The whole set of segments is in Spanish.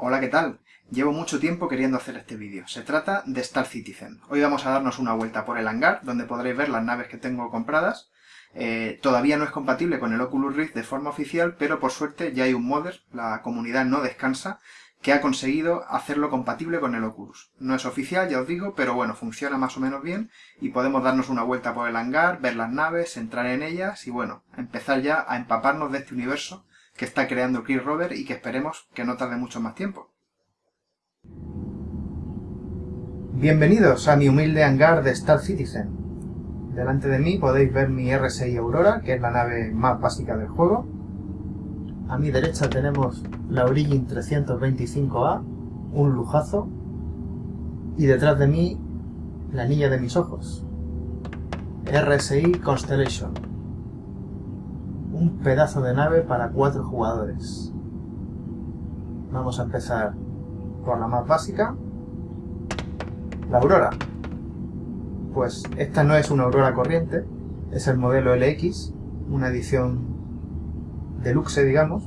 Hola, ¿qué tal? Llevo mucho tiempo queriendo hacer este vídeo. Se trata de Star Citizen. Hoy vamos a darnos una vuelta por el hangar, donde podréis ver las naves que tengo compradas. Eh, todavía no es compatible con el Oculus Rift de forma oficial, pero por suerte ya hay un modder, la comunidad no descansa, que ha conseguido hacerlo compatible con el Oculus. No es oficial, ya os digo, pero bueno, funciona más o menos bien y podemos darnos una vuelta por el hangar, ver las naves, entrar en ellas y bueno, empezar ya a empaparnos de este universo que está creando Chris Rover y que esperemos que no tarde mucho más tiempo. Bienvenidos a mi humilde hangar de Star Citizen. Delante de mí podéis ver mi R6 Aurora, que es la nave más básica del juego. A mi derecha tenemos la Origin 325A, un lujazo. Y detrás de mí, la niña de mis ojos, RSI Constellation. Un pedazo de nave para cuatro jugadores. Vamos a empezar por la más básica, la Aurora. Pues esta no es una Aurora corriente, es el modelo LX, una edición deluxe, digamos,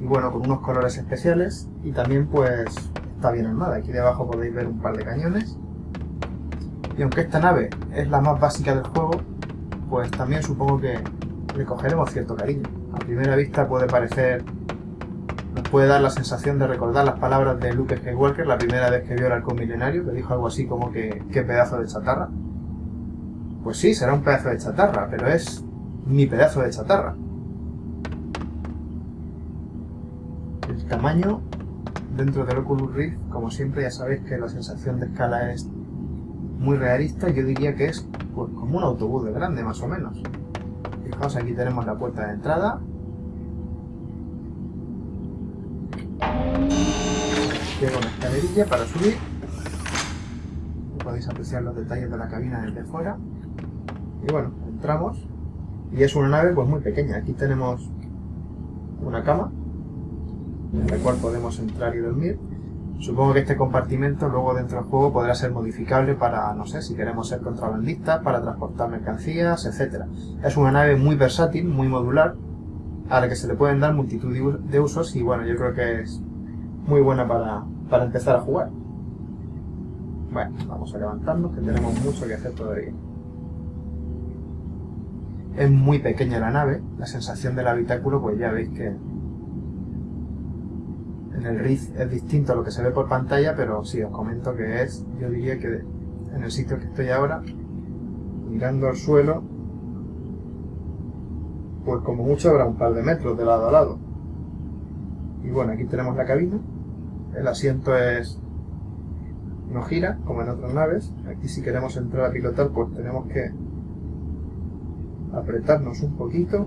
y bueno, con unos colores especiales, y también pues está bien armada. Aquí debajo podéis ver un par de cañones. Y aunque esta nave es la más básica del juego, pues también supongo que le cogeremos cierto cariño. A primera vista puede parecer nos puede dar la sensación de recordar las palabras de Luke Skywalker la primera vez que vio el halcón milenario, que dijo algo así como que qué pedazo de chatarra. Pues sí, será un pedazo de chatarra, pero es mi pedazo de chatarra. El tamaño dentro del Oculus Rift, como siempre ya sabéis que la sensación de escala es muy realista, yo diría que es pues, como un autobús de grande más o menos. Fijaos, aquí tenemos la puerta de entrada, Llego una escalerilla para subir. Podéis apreciar los detalles de la cabina desde fuera. Y bueno, entramos. Y es una nave pues muy pequeña. Aquí tenemos una cama, en la cual podemos entrar y dormir. Supongo que este compartimento luego dentro del juego podrá ser modificable para, no sé, si queremos ser contrabandistas, para transportar mercancías, etc. Es una nave muy versátil, muy modular, a la que se le pueden dar multitud de usos y bueno, yo creo que es muy buena para, para empezar a jugar. Bueno, vamos a levantarnos que tenemos mucho que hacer todavía. Es muy pequeña la nave, la sensación del habitáculo pues ya veis que en el Rift es distinto a lo que se ve por pantalla, pero sí, os comento que es, yo diría que en el sitio que estoy ahora, mirando al suelo, pues como mucho habrá un par de metros de lado a lado. Y bueno, aquí tenemos la cabina, el asiento es no gira, como en otras naves. Aquí si queremos entrar a pilotar, pues tenemos que apretarnos un poquito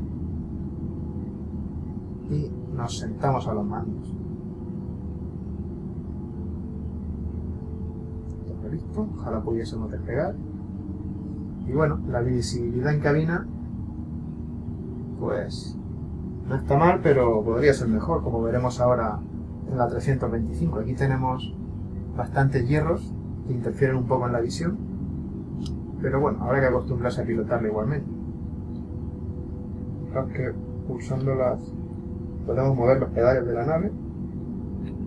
y nos sentamos a los mandos. Ojalá pudiésemos despegar. Y bueno, la visibilidad en cabina, pues no está mal, pero podría ser mejor, como veremos ahora en la 325. Aquí tenemos bastantes hierros que interfieren un poco en la visión, pero bueno, habrá que acostumbrarse a pilotarla igualmente. Fijaos que pulsándolas podemos mover los pedales de la nave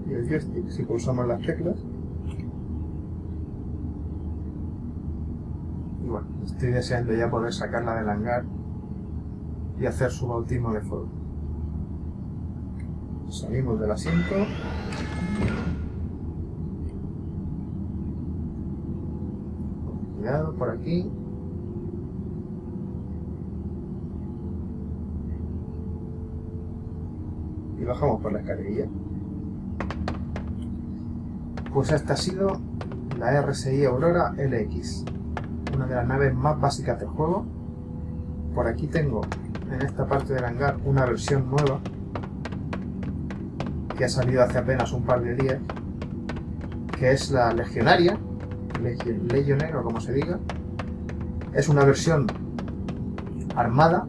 y el joystick si pulsamos las teclas. Y bueno, estoy deseando ya poder sacarla del hangar y hacer su bautismo de fuego. Salimos del asiento. Cuidado por aquí. Y bajamos por la escalerilla. Pues esta ha sido la RSI Aurora LX, de las naves más básicas del juego. Por aquí tengo en esta parte del hangar una versión nueva que ha salido hace apenas un par de días, que es la Legionaria, Legionaria o como se diga. Es una versión armada,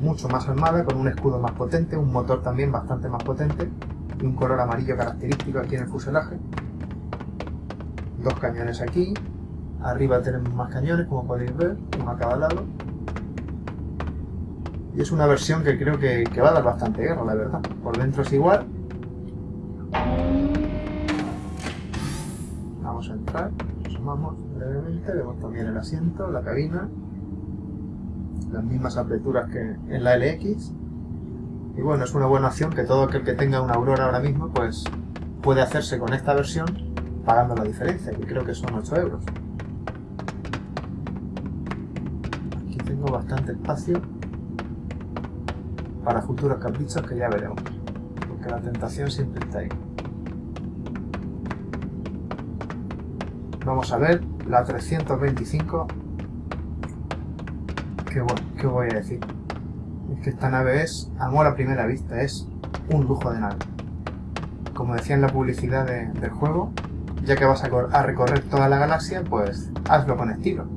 mucho más armada, con un escudo más potente, un motor también bastante más potente y un color amarillo característico aquí en el fuselaje. Dos cañones aquí, arriba tenemos más cañones como podéis ver, uno a cada lado. Y es una versión que creo que, que va a dar bastante guerra, la verdad. Por dentro es igual. Vamos a entrar, nos asomamos brevemente, vemos también el asiento, la cabina, las mismas aperturas que en la LX. Y bueno, es una buena opción que todo aquel que tenga una Aurora ahora mismo, pues puede hacerse con esta versión pagando la diferencia, que creo que son 8 euros. Bastante espacio para futuros caprichos que ya veremos, porque la tentación siempre está ahí. Vamos a ver la 325. Que bueno, ¿qué voy a decir? Es que esta nave es amor a primera vista, es un lujo de nave. Como decía en la publicidad del juego, ya que vas a, recorrer toda la galaxia, pues hazlo con estilo.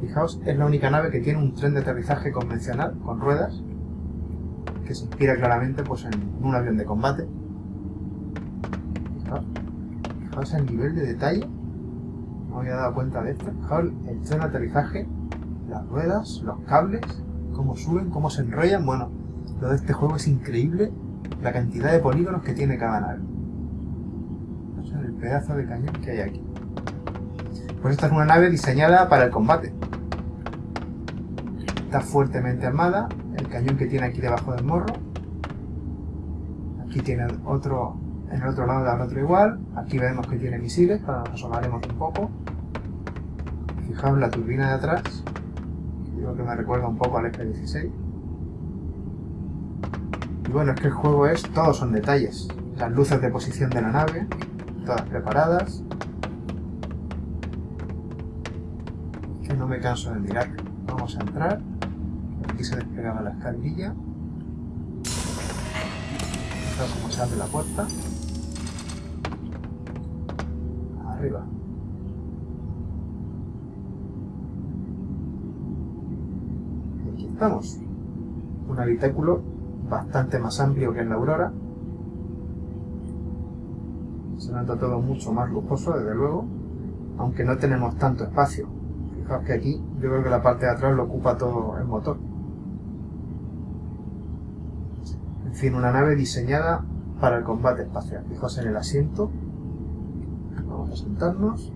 Fijaos, es la única nave que tiene un tren de aterrizaje convencional, con ruedas, que se inspira claramente pues, en un avión de combate. Fijaos el nivel de detalle. No había dado cuenta de esto. el tren de aterrizaje, las ruedas, los cables, cómo suben, cómo se enrollan. Bueno, lo de este juego es increíble la cantidad de polígonos que tiene cada nave. el pedazo de cañón que hay aquí. Pues esta es una nave diseñada para el combate. Está fuertemente armada, el cañón que tiene aquí debajo del morro. Aquí tiene otro en el otro lado da otro igual. Aquí vemos que tiene misiles, para nos asomaremos un poco. Fijaos la turbina de atrás. Digo que me recuerda un poco al F-16. Y bueno, es que el juego es... Todos son detalles. Las luces de posición de la nave, todas preparadas. Que no me canso de mirar. Vamos a entrar. Aquí se despegaba la escalilla. Fijaos cómo se abre la puerta. arriba. aquí estamos. Un habitáculo bastante más amplio que en la Aurora. Se nota todo mucho más lujoso, desde luego, aunque no tenemos tanto espacio. Fijaos que aquí yo creo que la parte de atrás lo ocupa todo el motor. En fin, una nave diseñada para el combate espacial. Fijaos en el asiento, sentarnos.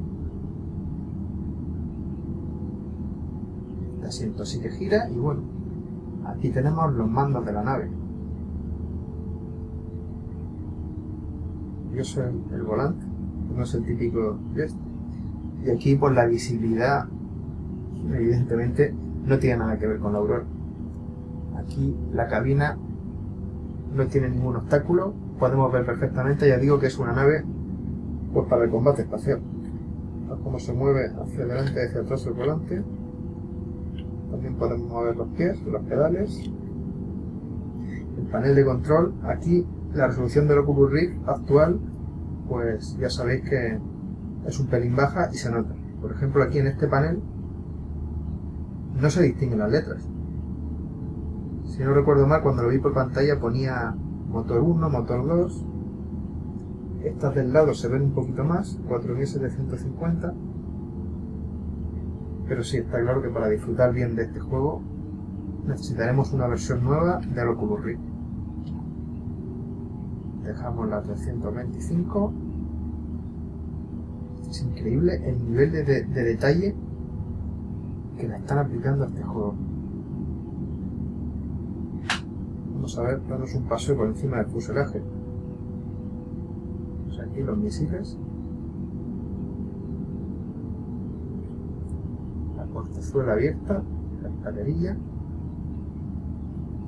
El asiento sí que gira y bueno, aquí tenemos los mandos de la nave. Yo soy el volante, no es el típico Y aquí por la visibilidad, evidentemente, no tiene nada que ver con la aurora. Aquí la cabina no tiene ningún obstáculo, podemos ver perfectamente, ya digo que es una nave pues para el combate espacial. Cómo se mueve hacia adelante y hacia atrás el volante. También podemos mover los pies, los pedales. El panel de control, aquí la resolución del Oculus Rift actual, pues ya sabéis que es un pelín baja y se nota. Por ejemplo, aquí en este panel no se distinguen las letras. Si no recuerdo mal, cuando lo vi por pantalla ponía motor 1, motor 2, estas del lado se ven un poquito más, 4750. Pero sí, está claro que para disfrutar bien de este juego necesitaremos una versión nueva de Oculus Rift. Dejamos la 325. Es increíble el nivel de, de detalle que le están aplicando a este juego. Vamos a ver, darnos un paseo por encima del fuselaje aquí los misiles. La portezuela abierta, la escalerilla.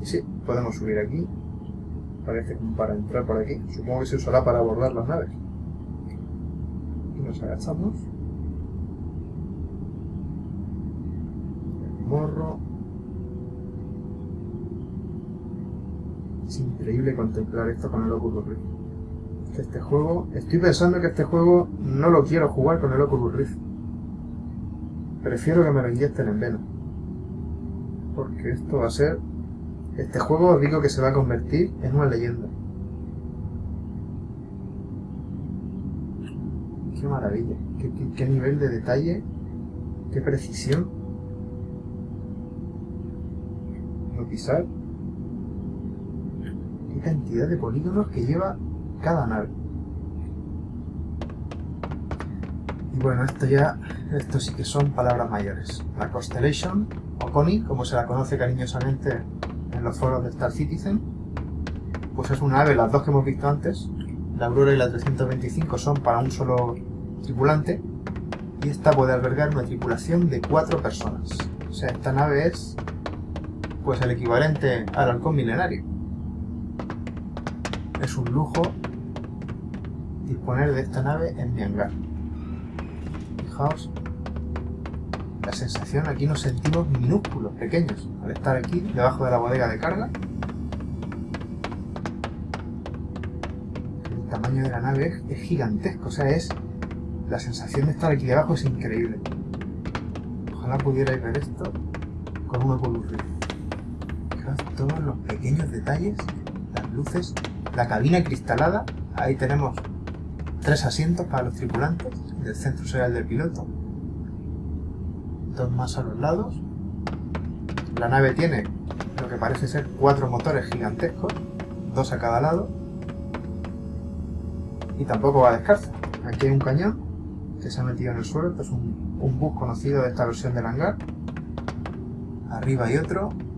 Y sí, podemos subir aquí. Parece como para entrar por aquí. Supongo que se usará para abordar las naves. Y nos agachamos. El Es increíble contemplar esto con el Oculus Rift este juego... Estoy pensando que este juego no lo quiero jugar con el Oculus Rift. Prefiero que me lo inyecten en vena. Porque esto va a ser... Este juego os digo que se va a convertir en una leyenda. Qué maravilla. Qué, nivel de detalle. Qué precisión. No pisar. Qué cantidad de polígonos que lleva cada nave. Y bueno, esto ya, esto sí que son palabras mayores. La Constellation, o Connie, como se la conoce cariñosamente en los foros de Star Citizen, pues es una nave, las dos que hemos visto antes, la Aurora y la 325 son para un solo tripulante, y esta puede albergar una tripulación de cuatro personas. O sea, esta nave es pues el equivalente al halcón milenario. Es un lujo disponer de esta nave en mi hangar. Fijaos, la sensación, aquí nos sentimos minúsculos, pequeños, al estar aquí debajo de la bodega de carga. El tamaño de la nave es, gigantesco, o sea, es la sensación de estar aquí debajo es increíble. Ojalá pudierais ver esto con un Oculus Rift. Fijaos todos los pequeños detalles, las luces, la cabina cristalada, ahí tenemos tres asientos para los tripulantes del centro serial del piloto, dos más a los lados. La nave tiene lo que parece ser cuatro motores gigantescos, dos a cada lado, y tampoco va descalza. Aquí hay un cañón que se ha metido en el suelo, esto es un, un bus conocido de esta versión del hangar. Arriba hay otro, el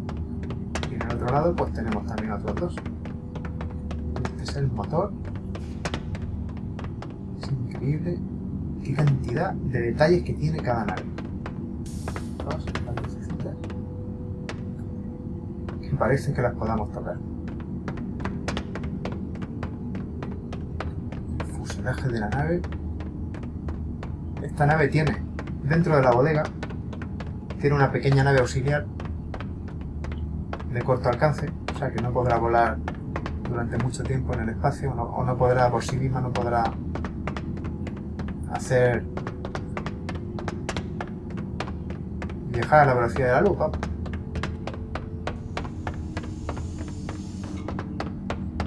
otro lado pues tenemos también otros dos. Este es el motor increíble qué cantidad de detalles que tiene cada nave. Que parece que las podamos tocar. El fuselaje de la nave. Esta nave tiene, dentro de la bodega, tiene una pequeña nave auxiliar de corto alcance, o sea que no podrá volar durante mucho tiempo en el espacio, o no podrá por sí misma, no podrá hacer viajar a la velocidad de la luz,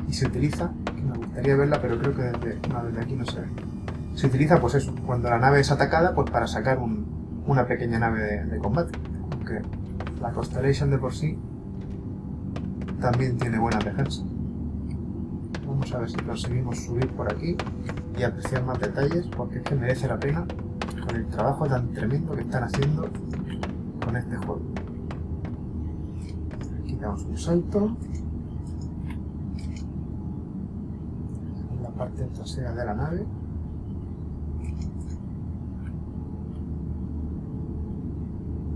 Y se utiliza, que me gustaría verla, pero creo que desde, desde aquí no se ve. Se utiliza, pues eso, cuando la nave es atacada, pues para sacar una pequeña nave de combate. Aunque la Constellation de por sí también tiene buena defensa. Vamos a ver si conseguimos subir por aquí y apreciar más detalles porque es que merece la pena con el trabajo tan tremendo que están haciendo con este juego. Aquí damos un salto. En la parte trasera de la nave.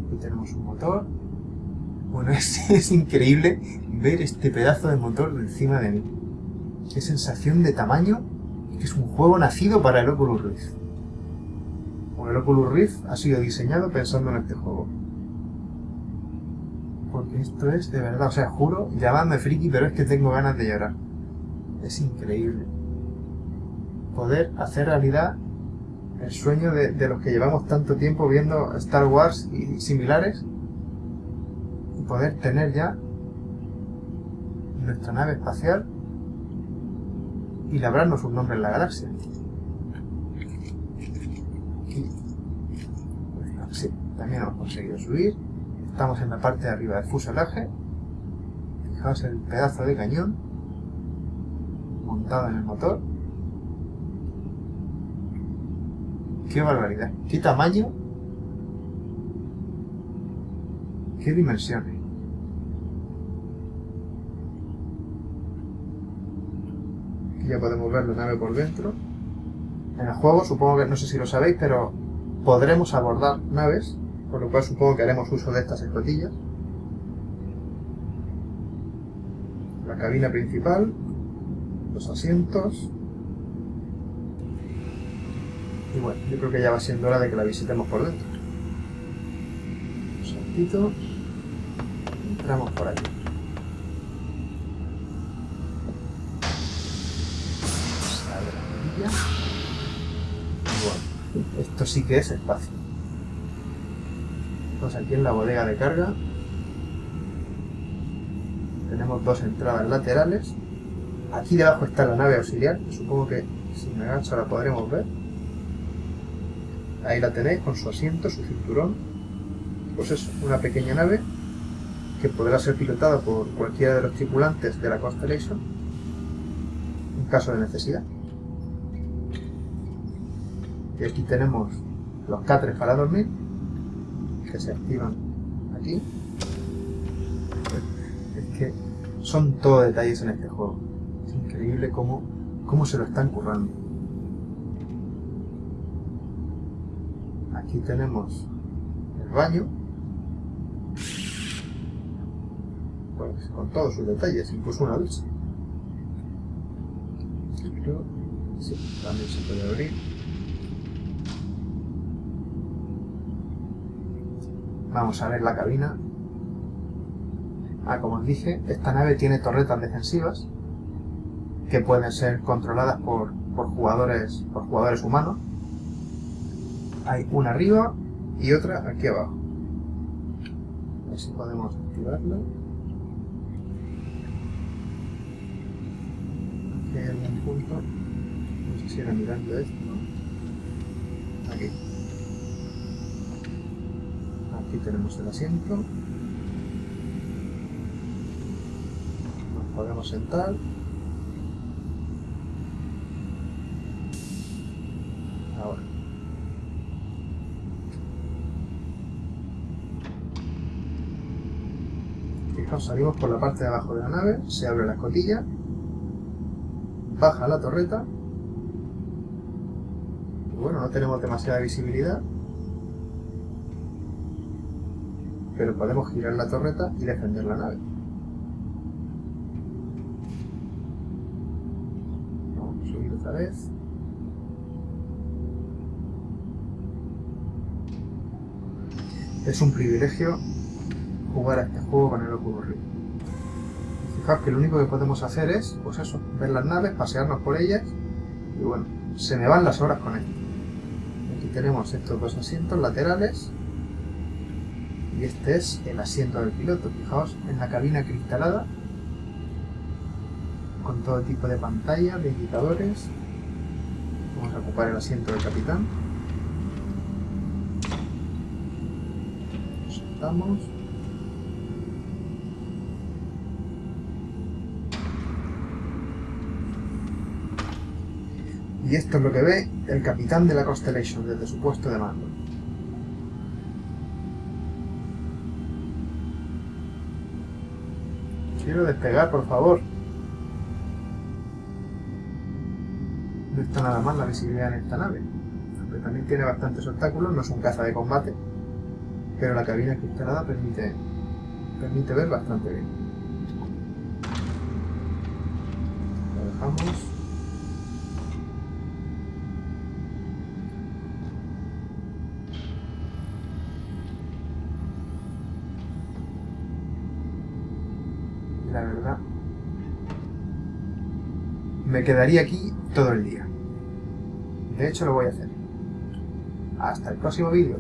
Aquí tenemos un motor. Bueno, es, increíble ver este pedazo de motor encima de mí. Qué sensación de tamaño es un juego nacido para el Oculus Rift. el Oculus Rift ha sido diseñado pensando en este juego. Porque esto es de verdad, o sea, juro, llamadme friki, pero es que tengo ganas de llorar. Es increíble. Poder hacer realidad el sueño de, los que llevamos tanto tiempo viendo Star Wars y similares poder tener ya nuestra nave espacial y labrarnos un nombre en la galaxia. sí, también hemos conseguido subir. Estamos en la parte de arriba del fuselaje. Fijaos el pedazo de cañón montado en el motor. ¡Qué barbaridad! ¡Qué tamaño! ¡Qué dimensiones! Ya podemos ver la nave por dentro. En el juego, supongo que, no sé si lo sabéis, pero podremos abordar naves, por lo cual supongo que haremos uso de estas escotillas. La cabina principal, los asientos. Y bueno, yo creo que ya va siendo hora de que la visitemos por dentro. Un saltito. Entramos por aquí. Sí que es espacio. Estamos aquí en la bodega de carga. Tenemos dos entradas laterales. Aquí debajo está la nave auxiliar, supongo que si me agacho la podremos ver. Ahí la tenéis con su asiento, su cinturón. Pues eso, una pequeña nave que podrá ser pilotada por cualquiera de los tripulantes de la Constellation en caso de necesidad. Y aquí tenemos los catres para dormir, que se activan aquí. Es que son todo detalles en este juego. Es increíble cómo, cómo se lo están currando. Aquí tenemos el baño. Pues, con todos sus detalles, incluso una ducha. Sí, también se puede abrir. Vamos a ver la cabina. Ah, como os dije, esta nave tiene torretas defensivas que pueden ser controladas por, por, jugadores, por jugadores humanos. Hay una arriba y otra aquí abajo. A ver si podemos activarla. Aquí hay algún punto. No sé si era mirando esto. Aquí. Aquí tenemos el asiento. Nos podemos sentar. Ahora. Fijaos, salimos por la parte de abajo de la nave, se abre la escotilla, baja la torreta, bueno, no tenemos demasiada visibilidad, pero podemos girar la torreta y defender la nave. Vamos a subir otra vez. Es un privilegio jugar a este juego con el Oculus Rift. Fijaos que lo único que podemos hacer es, pues eso, ver las naves, pasearnos por ellas y bueno, se me van las horas con esto. Aquí tenemos estos dos asientos laterales y este es el asiento del piloto. Fijaos en la cabina cristalada con todo tipo de pantallas, de indicadores. Vamos a ocupar el asiento del capitán. Nos sentamos. Y esto es lo que ve el capitán de la Constellation desde su puesto de mando. Quiero despegar, por favor. No está nada mal la visibilidad en esta nave. Aunque también tiene bastantes obstáculos, no es un caza de combate. Pero la cabina cristalada permite, permite ver bastante bien. Lo dejamos. la verdad, me quedaría aquí todo el día. De hecho, lo voy a hacer. Hasta el próximo vídeo.